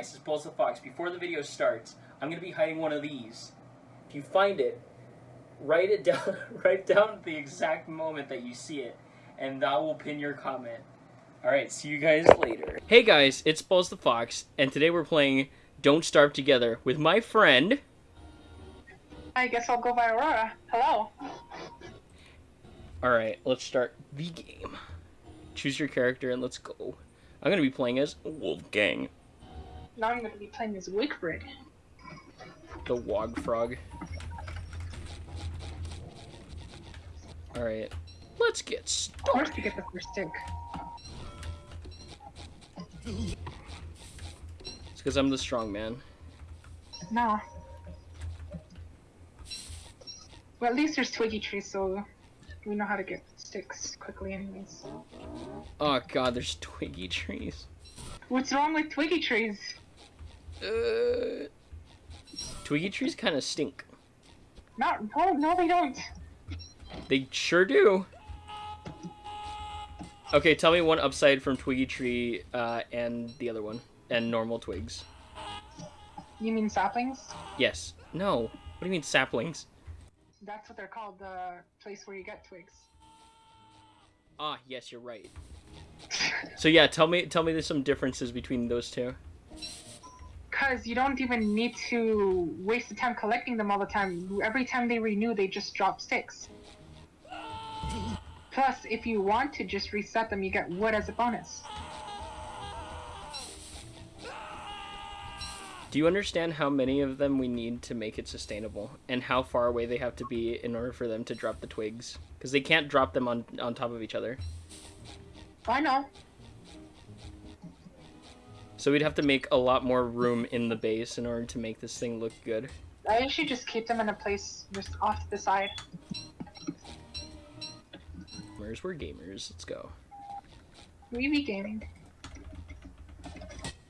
guys, it's Balls the Fox. Before the video starts, I'm gonna be hiding one of these. If you find it, write it down write down the exact moment that you see it, and that will pin your comment. Alright, see you guys later. Hey guys, it's Balls the Fox, and today we're playing Don't Starve Together with my friend. I guess I'll go by Aurora. Hello. Alright, let's start the game. Choose your character and let's go. I'm gonna be playing as Wolfgang, Now I'm going to be playing as Wickbrig. the Wog Frog. Alright, let's get Of started. course you get the first stick. It's because I'm the strong man. Nah. Well, at least there's twiggy trees, so we know how to get sticks quickly anyways. Oh god, there's twiggy trees. What's wrong with twiggy trees? Uh, twiggy trees kind of stink. Not, no, no they don't. They sure do. Okay, tell me one upside from twiggy tree uh, and the other one, and normal twigs. You mean saplings? Yes. No. What do you mean saplings? That's what they're called, the place where you get twigs. Ah, yes, you're right. So yeah, tell me tell me there's some differences between those two. Cause you don't even need to waste the time collecting them all the time. Every time they renew, they just drop sticks. Plus, if you want to just reset them, you get wood as a bonus. Do you understand how many of them we need to make it sustainable, and how far away they have to be in order for them to drop the twigs? Because they can't drop them on on top of each other. I know. So we'd have to make a lot more room in the base in order to make this thing look good. I usually just keep them in a place just off to the side. Gamers, we're gamers. Let's go. We be gaming.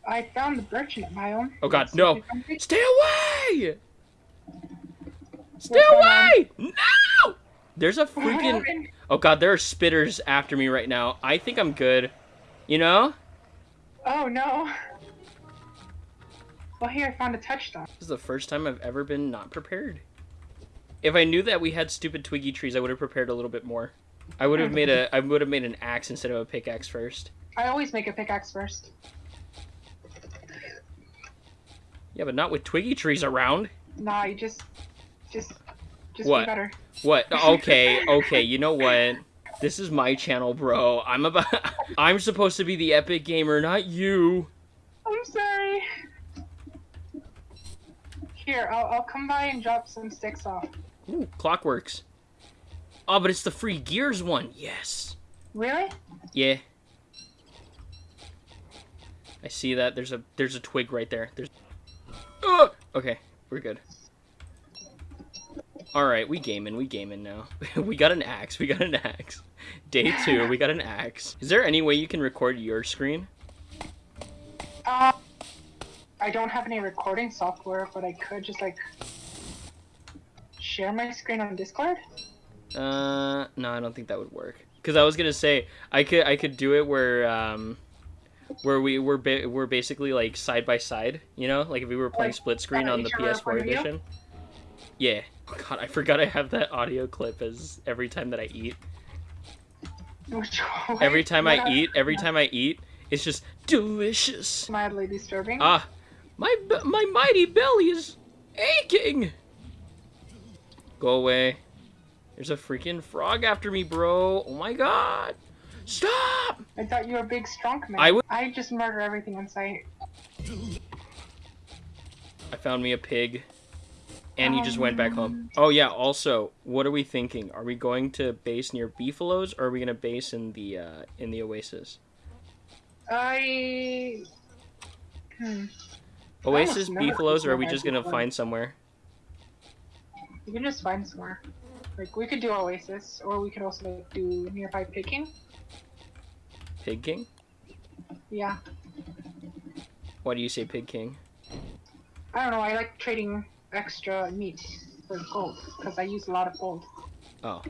I found the merchant own. Oh god, no! see if I'm big- Stay away! Stay away! No! There's a freaking. Oh god, there are spitters after me right now. I think I'm good. You know? Oh no. Well, here I found a touchstone. This is the first time I've ever been not prepared. If I knew that we had stupid twiggy trees, I would have prepared a little bit more. I would have made a I would have made an axe instead of a pickaxe first. I always make a pickaxe first. Yeah, but not with twiggy trees around. Nah, you just, just, just What? be better. What? Okay, okay. You know what? This is my channel, bro. I'm about I'm supposed to be the epic gamer, not you. I'm sorry. Here, I'll, I'll come by and drop some sticks off. Ooh, clockworks. Oh, but it's the free gears one. Yes. Really? Yeah. I see that. There's a there's a twig right there. There's. Oh! Okay, we're good. All right, we gaming. We gaming now. we got an axe. We got an axe. Day two. We got an axe. Is there any way you can record your screen? Uh, I don't have any recording software, but I could just like share my screen on Discord. Uh, no, I don't think that would work. Cause I was gonna say I could I could do it where um, where we were ba- we're basically like side by side. You know, like if we were playing Like, split screen uh, on the each other in front PS4 of you? edition. Yeah. God, I forgot I have that audio clip as every time that I eat. Every time I eat, every time I eat, it's just delicious. mildly disturbing. Ah, my my mighty belly is aching. Go away. There's a freaking frog after me, bro. Oh my god. Stop! I thought you were a big strong man. I would- I just murder everything in sight. I found me a pig. And you just went back home. Oh yeah, also, what are we thinking? Are we going to base near Beefaloes or are we gonna base in the uh in the Oasis? I. Hmm. Oasis, know. Beefaloes, or are we just gonna find somewhere? You can just find somewhere. Like we could do Oasis, or we could also like, do nearby picking. Pig King? Yeah. Why do you say Pig King? I don't know. I like trading extra meat for gold because I use a lot of gold. Oh.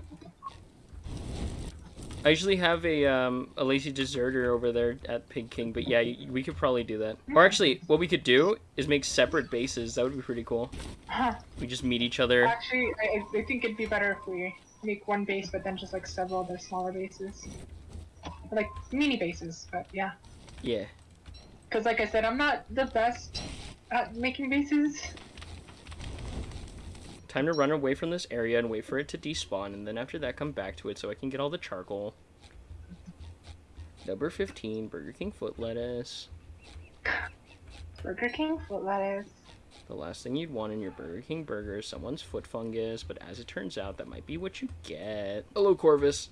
I usually have a um, a lazy deserter over there at Pig King, but yeah, we could probably do that. Or actually, what we could do is make separate bases. That would be pretty cool. Huh. We just meet each other. Actually, I, I think it'd be better if we make one base, but then just like several other smaller bases, Or, like mini bases. But yeah, Yeah. because like I said, I'm not the best at making bases. Time to run away from this area and wait for it to despawn, and then after that, come back to it so I can get all the charcoal. Number 15, Burger King foot lettuce. Burger King foot lettuce. The last thing you'd want in your Burger King burger is someone's foot fungus, but as it turns out, that might be what you get. Hello, Corvus.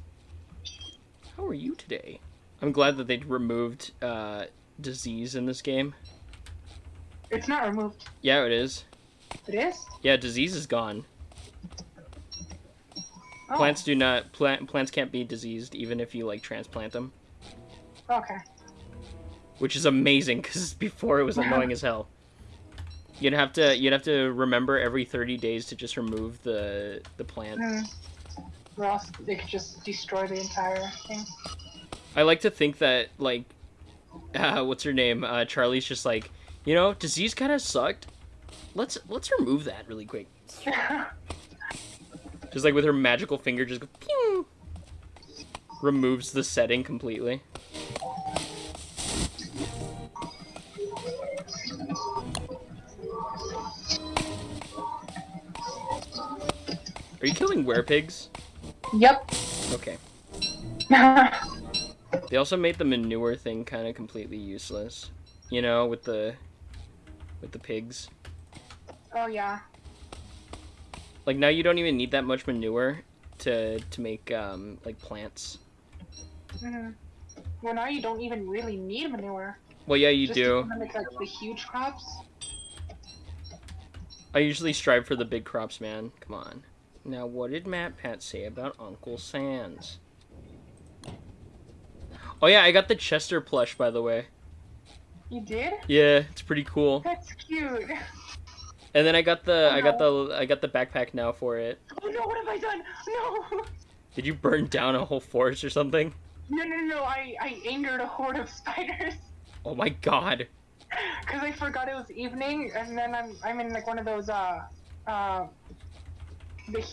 How are you today? I'm glad that they removed uh, disease in this game. It's not removed. Yeah, it is. It is. Yeah, disease is gone. Oh, Plants do not plant plants can't be diseased even if you like transplant them, Okay. which is amazing because before it was annoying as hell. You'd have to you'd have to remember every 30 days to just remove the the plant. Else they could just destroy the entire thing. I like to think that like uh, what's her name? Uh, Charlie's just like, you know, disease kind of sucked. Let's let's remove that really quick. Just like with her magical finger, just go, pew, removes the setting completely. Are you killing werepigs? yep. Okay. They also made the manure thing kind of completely useless. You know, with the with the pigs. Oh, yeah. Like now you don't even need that much manure to to make um like plants. hmm Well, now you don't even really need manure. Well, yeah, you just do. Make like the huge crops. I usually strive for the big crops, man. Come on. Now, what did MatPat say about Uncle Sands? Oh yeah, I got the Chester plush, by the way. You did? Yeah, it's pretty cool. That's cute. And then I got the Oh, I got the I got the backpack now for it. Oh no, what have I done? No! Did you burn down a whole forest or something? No, no, no, I, I angered a horde of spiders. Oh my god. Because I forgot it was evening, and then I'm, I'm in like one of those, uh, uh, the,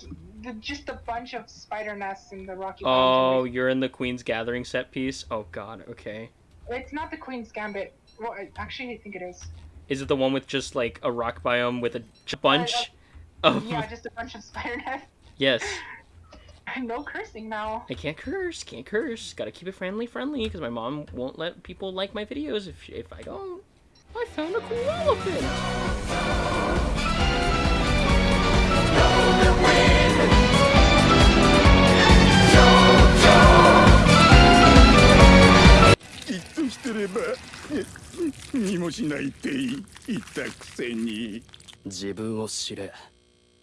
the, just a bunch of spider nests in the Rocky Oh, Mountains. you're in the Queen's Gathering set piece? Oh god, okay. It's not the Queen's Gambit. Well, actually, I think it is. Is it the one with just like a rock biome with a j- uh, bunch uh, of Yeah, just a bunch of spider nests. Yes. no cursing now. I can't curse, can't curse. Gotta keep it friendly friendly because my mom won't let people like my videos if if I don't. I found a cool elephant. きっとしてればにもしないって言ったくせに。自分を知れ。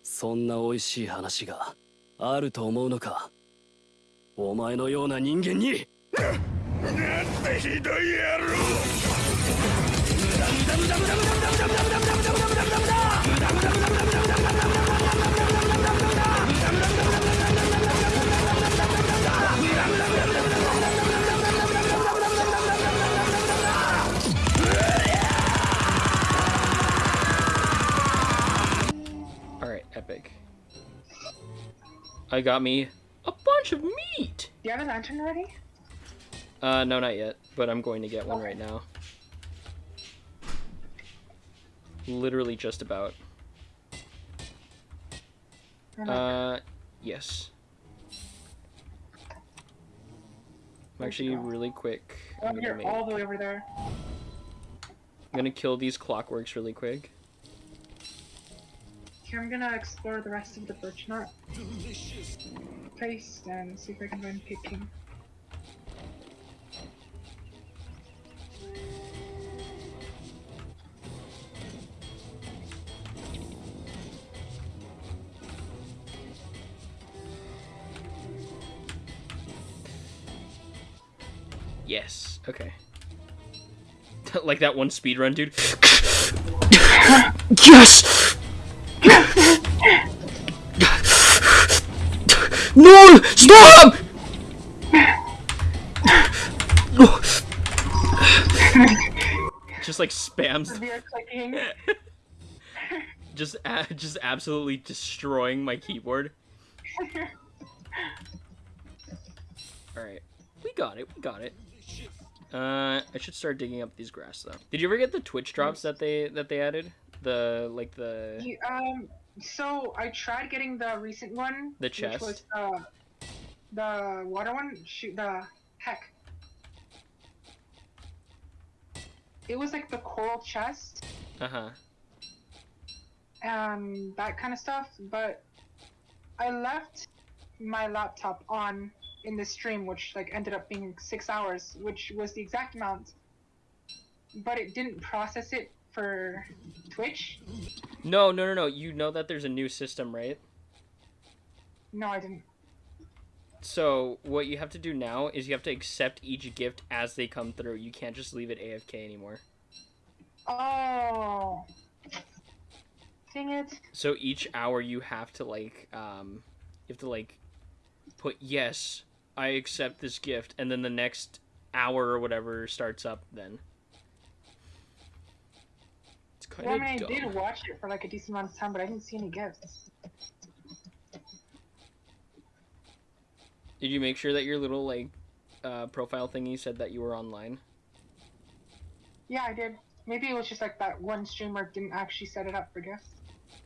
そんな美味しい話があると思うのか。お前のような人間に。なんてひどい野郎「I got me a bunch of meat! Do you have a lantern already? Uh, no, not yet, but I'm going to get one right now. Literally just about. Uh, yes. I'm actually really quick. oh, I'm gonna, you're make, all the way over there. I'm gonna kill these clockworks really quick. Here, I'm gonna explore the rest of the birchnut place and see if I can find Pig King. Yes. Okay. like that one speedrun, dude. yes. No! Stop! Just like spams. just just absolutely destroying my keyboard. All right. We got it. We got it. Uh, I should start digging up these grass though. Did you ever get the Twitch drops that they that they added? The like the you, um so I tried getting the recent one. The Which chest? was the, the water one. Shoot, the heck. It was like the coral chest uh huh. and that kind of stuff, but I left my laptop on in the stream, which like ended up being six hours, which was the exact amount. But it didn't process it for Twitch. No, no, no, no. You know that there's a new system, right? No, I didn't. So what you have to do now is you have to accept each gift as they come through. You can't just leave it AFK anymore. Oh. Dang it. So each hour you have to like um you have to like put yes, I accept this gift and then the next hour or whatever starts up then. Kind Well, of I mean, I did watch it for like a decent amount of time, but I didn't see any gifts. Did you make sure that your little like uh, profile thingy said that you were online? Yeah, I did. Maybe it was just like that one streamer didn't actually set it up for gifts.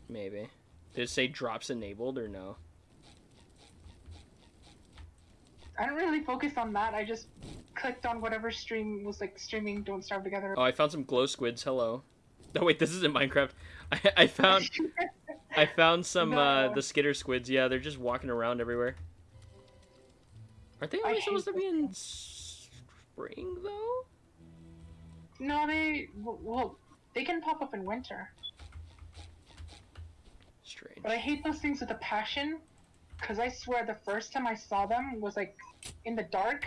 Maybe. Did it say drops enabled or no? I didn't really focus on that. I just clicked on whatever stream was like streaming Don't Starve Together. Oh, I found some glow squids. Hello. No, wait, this isn't Minecraft. I, I found I found some uh, the skitter squids. Yeah, they're just walking around everywhere. Aren't they only supposed to be in spring though? no, they well, well, they can pop up in winter. Strange. But I hate those things with a passion, because I swear the first time I saw them was like in the dark,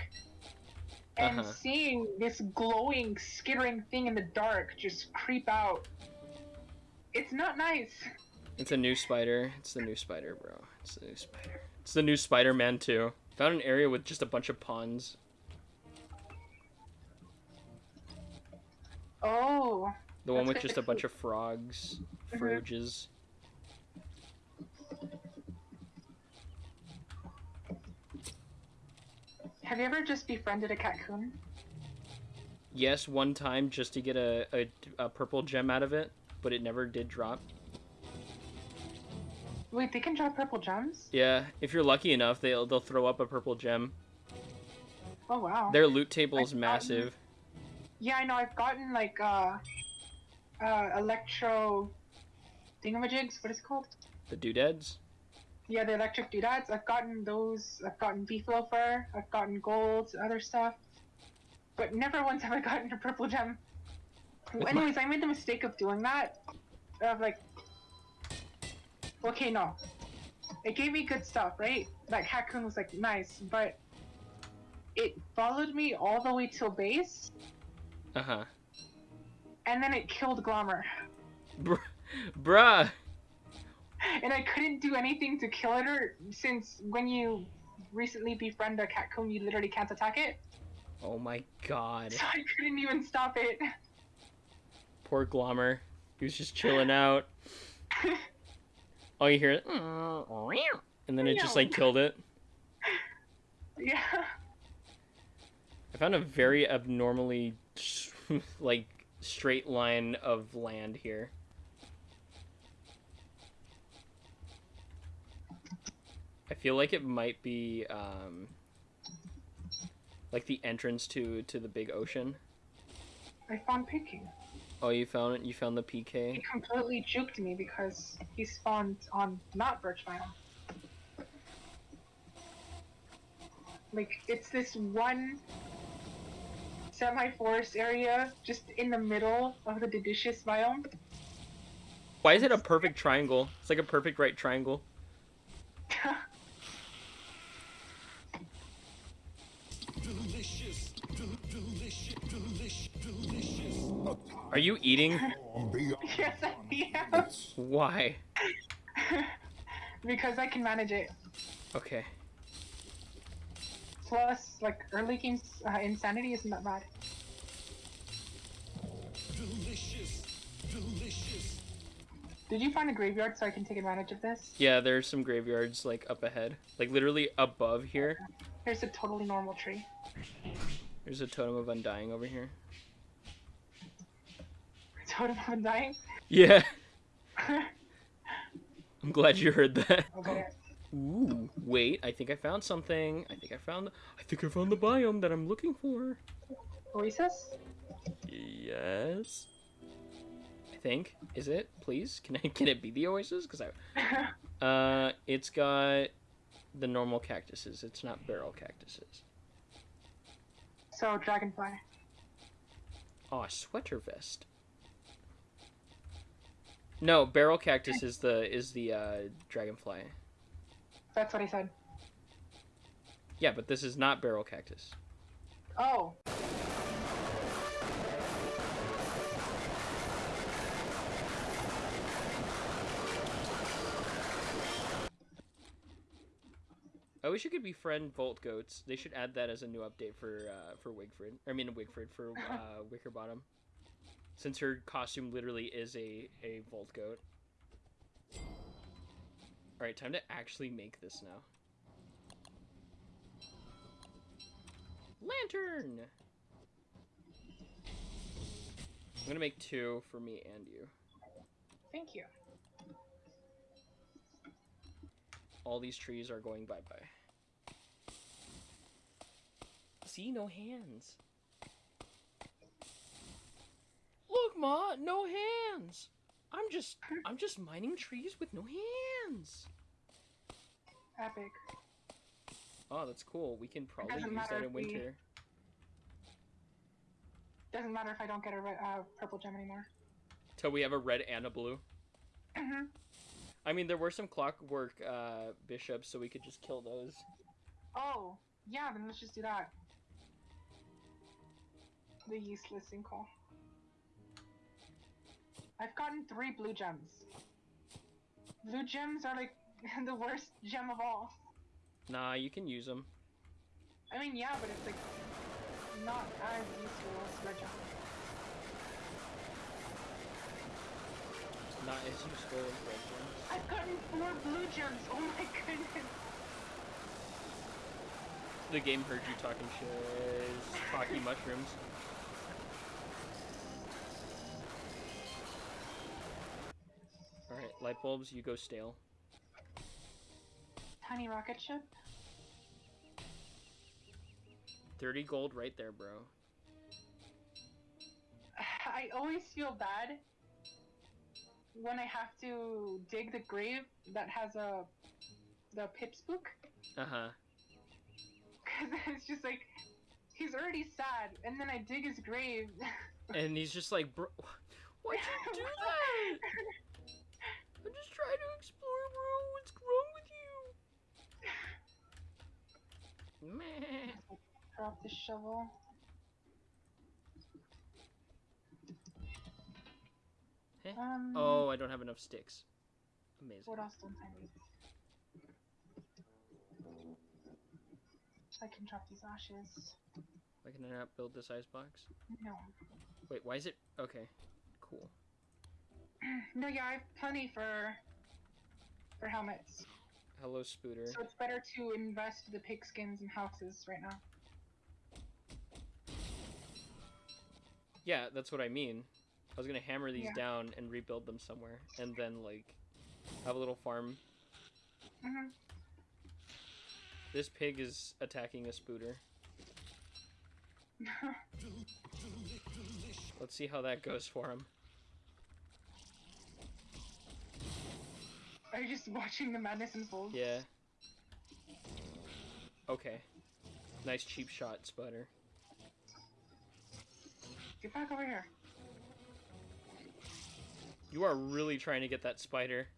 and Uh-huh. seeing this glowing, skittering thing in the dark just creep out. It's not nice. It's a new spider. It's the new spider, bro. It's the new spider. It's the new Spider-Man too. Found an area with just a bunch of ponds. Oh, The one with just a bunch of frogs, Mhm. froges. Have you ever just befriended a raccoon? Yes, one time just to get a, a, a purple gem out of it, but it never did drop. Wait, they can drop purple gems? Yeah, if you're lucky enough, they'll they'll throw up a purple gem. Oh wow. Their loot table is massive. Yeah, I know. I've gotten like uh, uh, electro thingamajigs. What is it called? The doodads. Yeah, the electric doodads. I've gotten those. I've gotten beef loafer. I've gotten gold, other stuff. But never once have I gotten a purple gem. My- Anyways, I made the mistake of doing that. Of like, okay, no, it gave me good stuff, right? Like Hakun was like nice, but it followed me all the way till base, Uh huh. and then it killed Glommer, Br- bruh. And I couldn't do anything to kill it. Or since when you recently befriend a Catcoon, you literally can't attack it, Oh my god. so I couldn't even stop it. Poor Glommer. He was just chilling out. All oh, you hear is, mm-hmm. and then it just like killed it. yeah. I found a very abnormally like straight line of land here. I feel like it might be um, like the entrance to to the big ocean. I found Peking. Oh, you found it. You found the PK. He PK. completely juked me because he spawned on not Birch Biome. Like, it's this one semi-forest area just in the middle of the Deciduous biome. Why is it a perfect triangle? It's like a perfect right triangle. Are you eating? Yes, I am. Why? because I can manage it. Okay. Plus, like, early games uh, insanity isn't that bad. Delicious. Delicious. Did you find a graveyard so I can take advantage of this? Yeah, there's some graveyards like up ahead, like literally above here. There's a totally normal tree. There's a totem of undying over here. Totem of Undying. Yeah, I'm glad you heard that. okay. Ooh, wait, I think I found something. I think I found. I think I found the biome that I'm looking for. Oasis? Yes. I think. Is it? Please, can I? Can it be the oasis? Because I. Uh, it's got the normal cactuses. It's not barrel cactuses. so, Dragonfly. Oh, sweater vest. No, barrel cactus is the is the uh, dragonfly. That's what I said. Yeah, but this is not barrel cactus. Oh. I wish you could befriend Volt Goats. They should add that as a new update for uh, for Wigfrid. I mean Wigfrid for uh, Wickerbottom, since her costume literally is a a Volt Goat. All right, time to actually make this now. Lantern. I'm gonna make two for me and you. Thank you. All these trees are going bye bye. See, no hands. Look, Ma, no hands. I'm just, I'm just mining trees with no hands. Epic. Oh, that's cool. We can probably doesn't use that in if we- winter. Doesn't matter if I don't get a re- uh, purple gem anymore. Till we have a red and a blue. Mhm. I mean, there were some clockwork uh, bishops, so we could just kill those. oh, yeah, then let's just do that. The useless sinkhole. I've gotten three blue gems. Blue gems are like the worst gem of all. Nah, you can use them. I mean, yeah, but it's like not as useful as red gem. Not as useful as red gems. I've gotten four blue gems. Oh my goodness. The game heard you talking shit. Talking mushrooms. Light bulbs, you go stale. Tiny rocket ship. 30 gold right there, bro. I always feel bad when I have to dig the grave that has a the Pipspook Uh huh. because it's just like he's already sad, and then I dig his grave. And he's just like, bro, why'd you do that? I'm just trying to explore, bro. What's wrong with you? Meh. Drop the shovel. Eh? Um, Oh, I don't have enough sticks. Amazing. What else don't I need? I can drop these ashes. Why can I not build this icebox? No. Wait, why is it? Okay, cool. No, yeah, I have plenty for for helmets. Hello, Spooter. So it's better to invest the pigskins and houses right now. Yeah, that's what I mean. I was gonna hammer these Yeah. down and rebuild them somewhere, and then like have a little farm. hmm This pig is attacking a Spooter. Let's see how that goes for him. Are you just watching the madness unfold? Yeah. Okay. Nice cheap shot, Sputter. Get back over here. You are really trying to get that spider.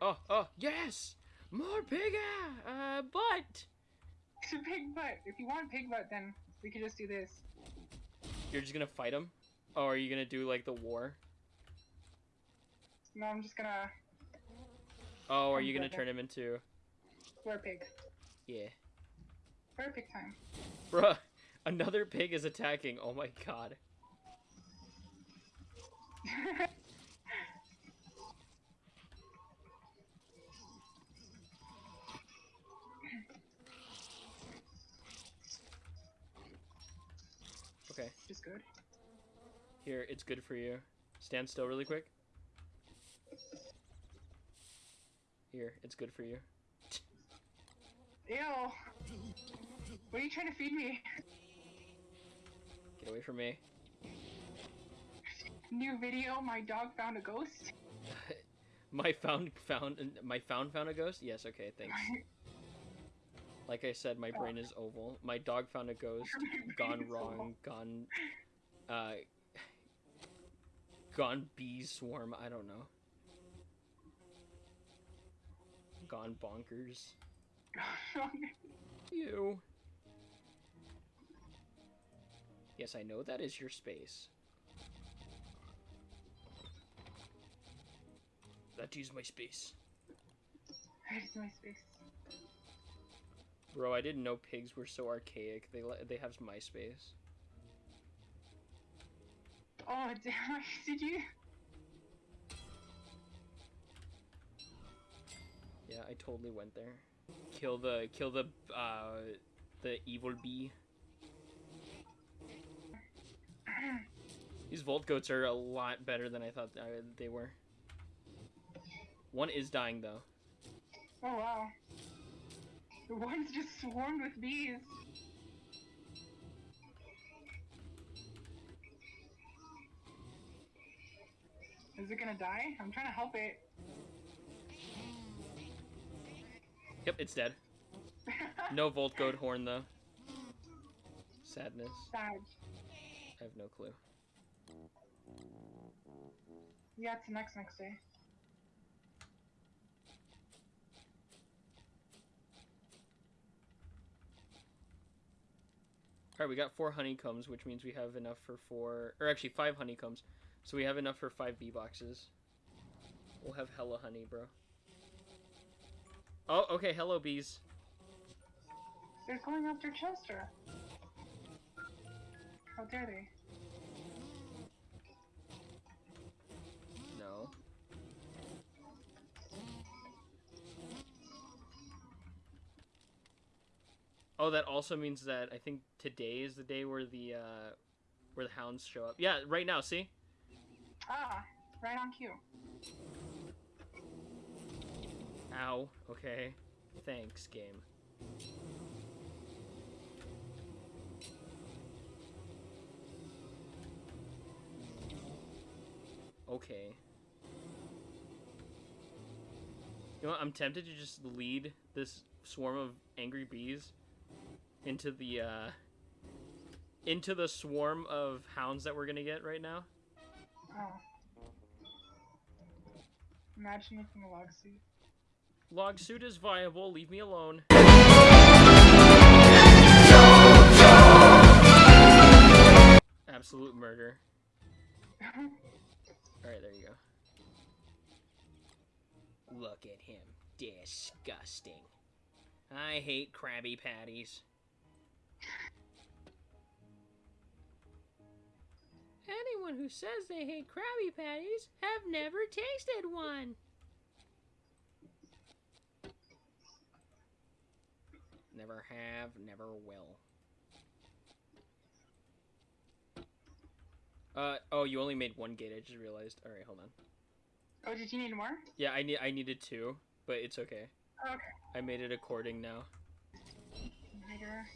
Oh, oh, yes! More pigga! Uh, but it's a pig butt. If you want pig butt, then we could just do this. you're just gonna fight him? Oh, are you gonna do like the war? No, I'm just gonna Oh, are I'm you gonna turn him into? werepig. Yeah. Perfect time. Bruh, another pig is attacking. Oh my god. Okay, Just good. Here, it's good for you. Stand still really quick. Here, it's good for you. Ew. What are you trying to feed me? Get away from me. New video, my dog found a ghost. My found found my found found a ghost? Yes, okay, thanks. Like I said, my brain is oval. My dog found a ghost. Gone wrong. Gone. Uh. Gone bee swarm. I don't know. Gone bonkers. You. Yes, I know that is your space. That is my space. Where's my space? Bro, I didn't know pigs were so archaic. They they have MySpace. Oh damn! Did you? Yeah, I totally went there. Kill the kill the uh the evil bee. These Volt goats are a lot better than I thought uh, they were. One is dying though. Oh wow. The one's just swarmed with bees. Is it gonna die? I'm trying to help it. Yep, it's dead. No Volt goat horn though. Sadness. Sad. I have no clue. Yeah, it's the next next day. Alright, we got four honeycombs, which means we have enough for four, or actually five honeycombs. So we have enough for five bee boxes. We'll have hella honey, bro. Oh, okay, hello bees. They're going after Chester. How dare they? No. Oh, that also means that I think today is the day where the uh, where the hounds show up. Yeah, right now. See? Ah, right on cue. Ow. Okay. Thanks, game. Okay. You know what? I'm tempted to just lead this swarm of angry bees into the uh into the swarm of hounds that we're gonna get right now. Imagine making a log suit. Log suit is viable. Leave me alone. Absolute murder. Alright, there you go. Look at him. Disgusting. I hate Krabby Patties. Anyone who says they hate Krabby Patties have never tasted one. Never have, never will. Uh oh, you only made one gate. I just realized. All right, hold on. oh, did you need more? Yeah, I need I needed two, but it's okay. Okay. I made it according now. Later.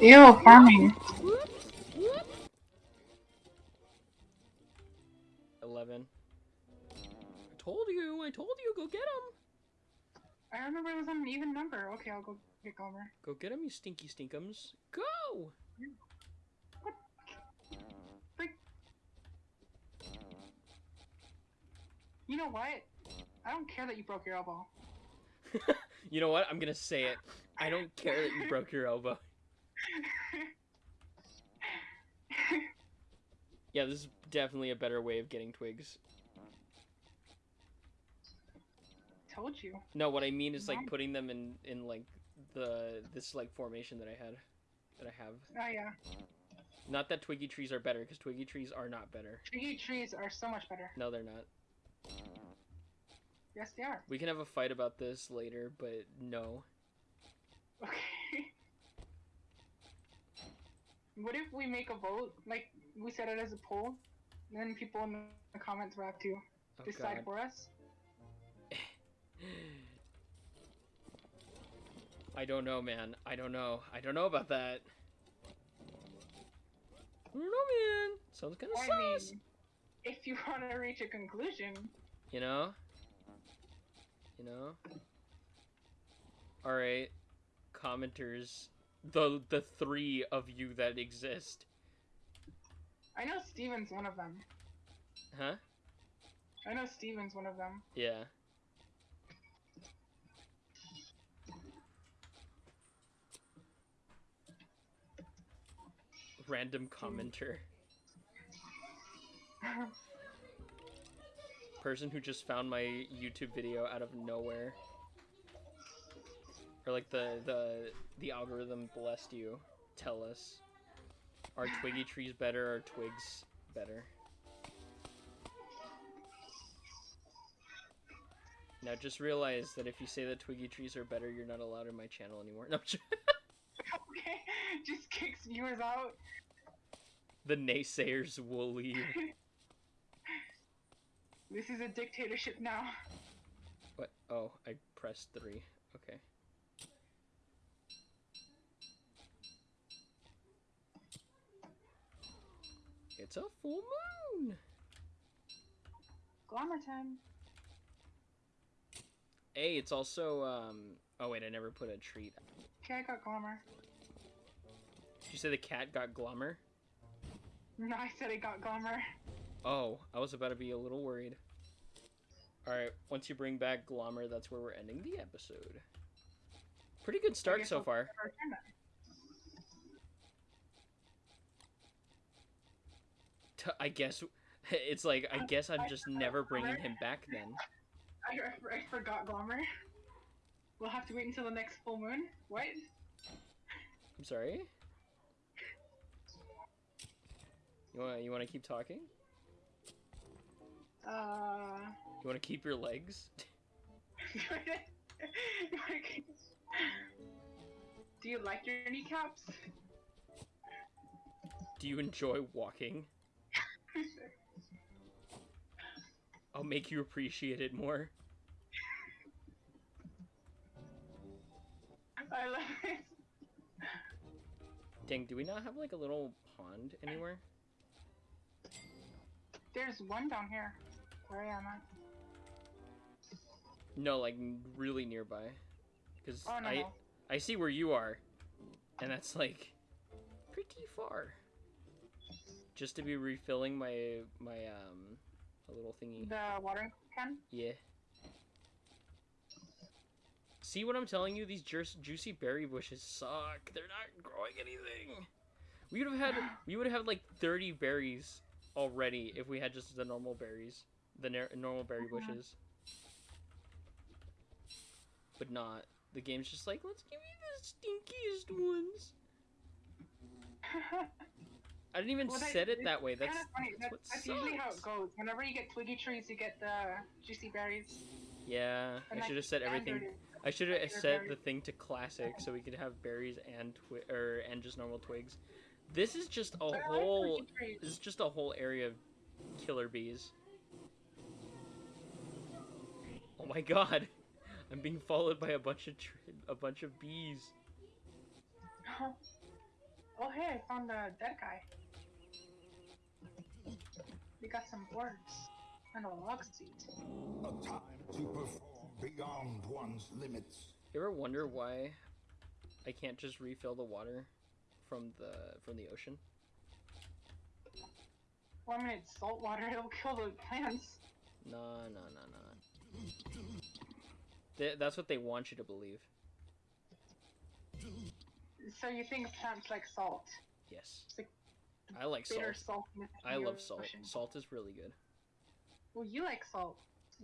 Ew, farming. Eleven. I told you. I told you. Go get him. I remember it was on an even number. Okay, I'll go get Glommer. Go get him, you stinky stinkums. Go. Freak. You know what? I don't care that you broke your elbow. you know what? I'm gonna say it. I don't care that you broke your elbow. Yeah, this is definitely a better way of getting twigs. Told you. No, what I mean is like putting them in in like the this like formation that I had that I have. Oh yeah. Not that twiggy trees are better because twiggy trees are not better. Twiggy trees are so much better. No, they're not. Yes, they are. We can have a fight about this later, but no. Okay. What if we make a vote? Like we set it as a poll, and then people in the comments will have to Oh decide god. for us. I don't know, man. I don't know. I don't know about that. I don't know, man. Sounds kind of I sus. mean, if you want to reach a conclusion, You know? You know? Alright. Commenters. The the three of you that exist. I know Steven's one of them. Huh? I know Steven's one of them. Yeah. Random hmm. commenter. Person who just found my YouTube video out of nowhere. Or like the the the algorithm blessed you. Tell us. Are twiggy trees better or twigs better? Now just realize that if you say that twiggy trees are better, you're not allowed in my channel anymore. No, I'm okay, just kicks viewers out. the naysayers will leave. This is a dictatorship now. What? Oh, I pressed three. Okay. It's a full moon. Glommer time. Hey, it's also um. Oh wait, I never put a treat. Okay, I got Glommer. Did you say the cat got Glommer? No, I said I got Glommer. Oh, I was about to be a little worried. Alright, once you bring back Glommer, that's where we're ending the episode. Pretty good start so far. never return that. T- I guess it's like I guess I'm just never bringing him back then. I, I, forgot Glommer. We'll have to wait until the next full moon. What? I'm sorry. You want you want to keep talking? Uh. You want to keep your legs? Do you like your kneecaps? Do you enjoy walking? I'll make you appreciate it more. I love it. Dang, do we not have like a little pond anywhere? There's one down here. Where am at. No, like really nearby. Because Oh no. I no. I see where you are, and that's like pretty far. Just to be refilling my my um a little thingy. The watering can? Yeah. See what I'm telling you? These ju- juicy berry bushes suck. They're not growing anything. We would have had we would have had like 30 berries already if we had just the normal berries, the normal berry bushes. But not. The game's just like, let's give you the stinkiest ones. I didn't even Well, that- set it that way. That's, Kinda funny. that's That's, that's usually how it goes. Whenever you get twiggy trees, you get the juicy berries. Yeah, I And, like, should have set everything. I should have set the thing to classic so we could have berries and twi- or and just normal twigs. This is just a I like whole. trees. This is just a whole area of killer bees. Oh my god, I'm being followed by a bunch of tr- a bunch of bees. oh hey, I found a dead guy. We got some boards and a log seat. A time to perform beyond one's limits. You ever wonder why I can't just refill the water from the from the ocean? Well, I mean, it's salt water. It'll kill the plants. No, no, no, no. Th- that's what they want you to believe. So you think plants like salt? Yes. I like bitter salt. saltiness. I love salt. ocean. Salt is really good. Well, you like salt,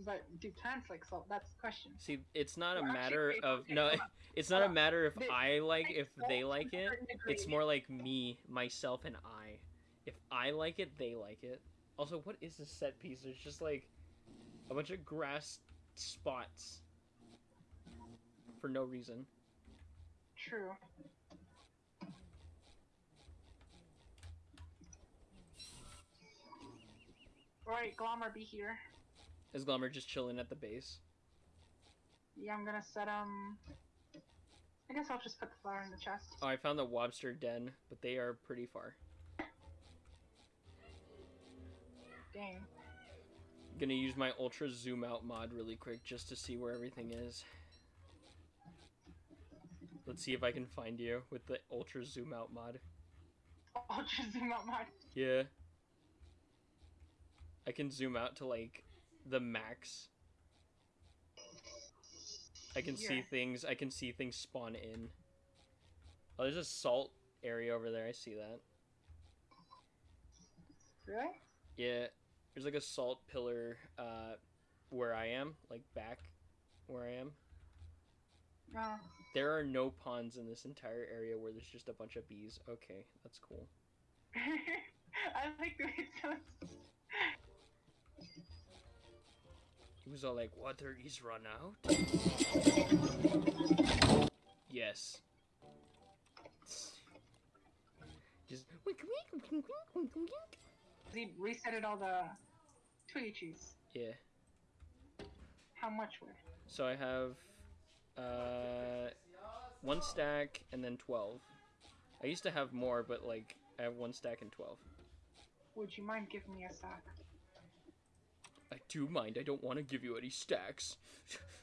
but do plants like salt? That's the question. See, it's not a Well, actually, matter of no. It's not a matter if I like like if they like it. It's more like me, myself, and I. If I like it, they like it. Also, what is this set piece? There's just like a bunch of grass spots for no reason. True. Alright, Glommer, be here. Is Glommer just chilling at the base? Yeah, I'm gonna set um. I guess I'll just put the flower in the chest. Oh, I found the Wobster Den, but they are pretty far. Dang. Gonna use my ultra zoom out mod really quick just to see where everything is. Let's see if I can find you with the ultra zoom out mod. I'll zoom out my. Yeah. I can zoom out to like the max. I can see things. I can see things spawn in. Oh, there's a salt area over there. I see that. Really? Yeah, there's like a salt pillar uh, where I am, like back where I am. No. There are no ponds in this entire area where there's just a bunch of bees. Okay, that's cool. I like the way it sounds. He was all like, "Water is run out." yes. Just wink, wink, wink, wink, wink, wink. He resetted all the Twiggy trees. Yeah. How much would? So I have uh, one stack and then twelve. I used to have more, but like I have one stack and twelve. Would you mind giving me a sack? Do mind. I don't want to give you any stacks.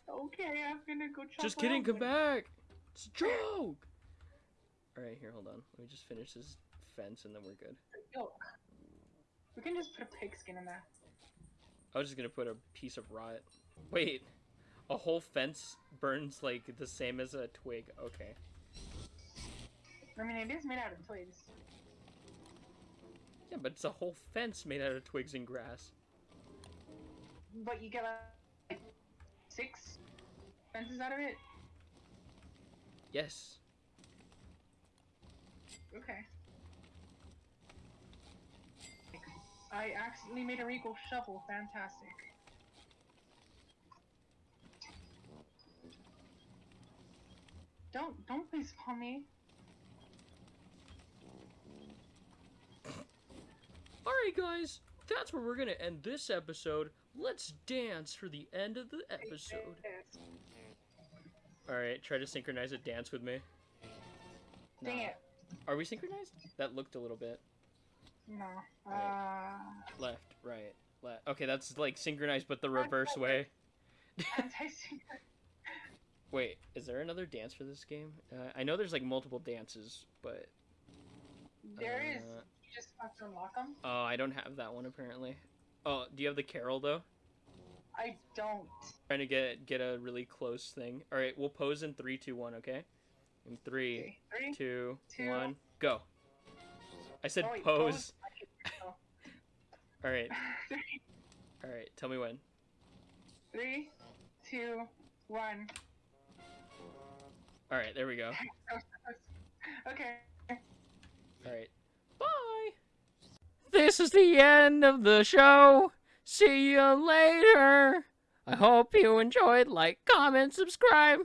Okay, I'm gonna go chop Just kidding. Come back. It's a joke. All right, here. Hold on. Let me just finish this fence and then we're good. Yo, we can just put a pigskin in there. I was just gonna put a piece of rot. Wait, a whole fence burns like the same as a twig. Okay. I mean, it is made out of twigs. Yeah, but it's a whole fence made out of twigs and grass. But you get like six fences out of it? Yes. Okay. I accidentally made a regal shovel. Fantastic. Don't don't please call me. Alright, guys. That's where we're gonna end this episode. Let's dance for the end of the episode. Alright, try to synchronize a dance with me. Dang it. Are we synchronized? That looked a little bit. No. Uh, Right. Left, right, left. Okay, that's like synchronized, but the reverse way. Wait, is there another dance for this game? Uh, I know there's like multiple dances, but There is. Uh, You just have to unlock them. oh, I don't have that one apparently. Oh, do you have the carol though? I don't. Trying to get get a really close thing. All right, we'll pose in three, two, one. Okay. In three, two, two. one, go. I said Oh, wait, pose. Oh. All right. All right. Tell me when. three, two, one. All right, there we go. Okay. All right. This is the end of the show. See you later. I hope you enjoyed. Like, comment, subscribe.